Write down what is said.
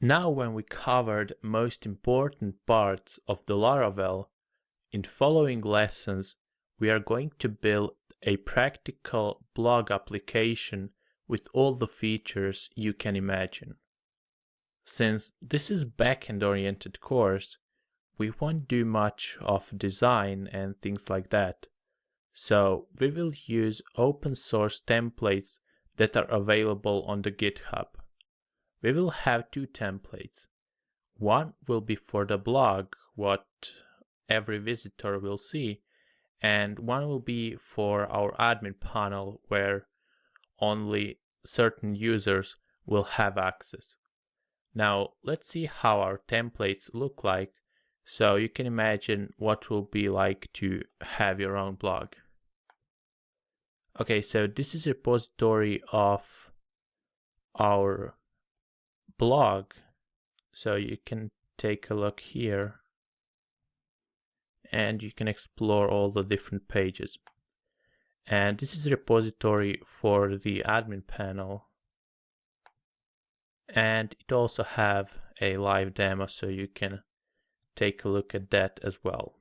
Now when we covered most important parts of the Laravel, in following lessons we are going to build a practical blog application with all the features you can imagine. Since this is backend oriented course, we won't do much of design and things like that. So we will use open source templates that are available on the GitHub. We will have two templates. One will be for the blog, what every visitor will see, and one will be for our admin panel where only certain users will have access. Now let's see how our templates look like so you can imagine what will be like to have your own blog. Okay, so this is a repository of our blog. So you can take a look here and you can explore all the different pages. And this is a repository for the admin panel. And it also have a live demo so you can take a look at that as well.